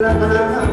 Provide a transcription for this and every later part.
ไม่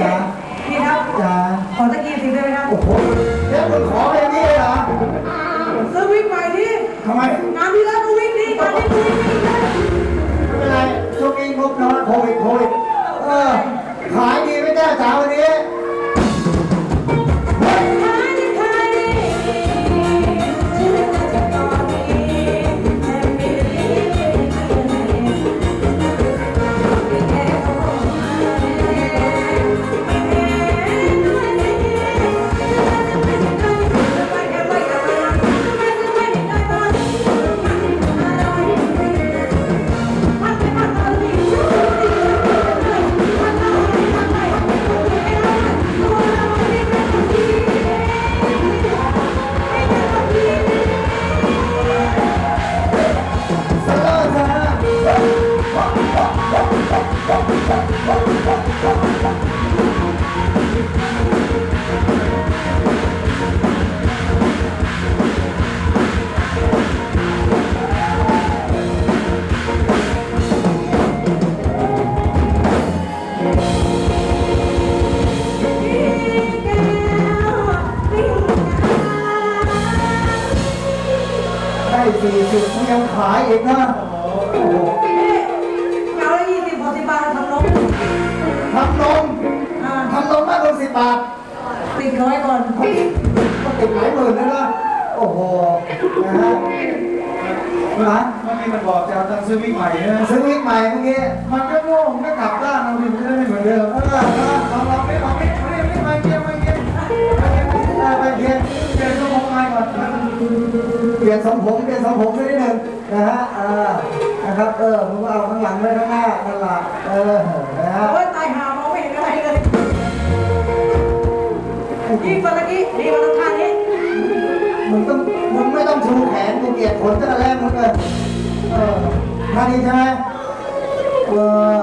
จ๋าพี่ครับจ๋าขอตะกี้สิได้ไหมครับโอ้โหเดี๋ยวมึงขอไปอย่างนี้เลยเหรอซื้อวิ่งใหม่ดิทำไมงานที่แล้วก็วิ่งดีงานนี้ก็วิ่งดีนะไม่เป็นไรช่วงนี้งบน้อยโควิดโควิดเออขายดีไหมจ้าจ๋าวันนี้ สิบบาท ติดร้อยก่อนก็ติดหลายหมื่นเลยนะโอ้โห นะฮะนะเมื่อกี้มันบอกจะเอาตังค์ซื้อวิ่งใหม่ใช่ไหมซื้อวิกใหม่เมื่อกี้ มันก็โง่มันก็กลับด้านเราดิมันจะได้ไม่เหมือนเดิมเออนะลองลองไม่ลองไม่ไม่ไม่ไม่เกียร์ไม่เกียร์เออไปเพียนเกียร์ก็มองง่ายก่อนเปลี่ยนทรงผมเปลี่ยนทรงผมสักนิดหนึ่งนะฮะเออนะครับ เออมึงก็เอาข้างหลังไว้ข้างหน้านั่นแหละเออนะฮะโอ้ยตายห ยิ่งกว่าตะกี้ดีกว่าตะข้างนี้มึงต้องมึงไม่ต้องชูแขนกูเกลียดผลตั้งแต่แรกมึงเลยเออท่านี้ใช่ไหมเออ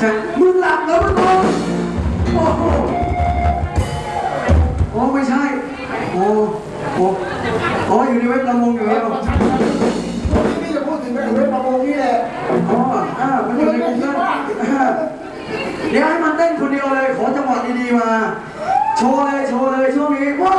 ช่มึงหลับแล้วมึงโอ้โหโอ้ไม่ใช่ โอ้โหโอ้อยู่ในเว็บประมงอยู่แล้วพี่จะพูดถึงเว็งประมงนี่แหละอ๋ออ่ามันอยู่ในกลุ่มนั้นเดี๋ยวให้มันเต้นคนเดียวเลย ขอจังหวะดีๆมา โชว์เลย โชว์เลยช่วงนี้ว่า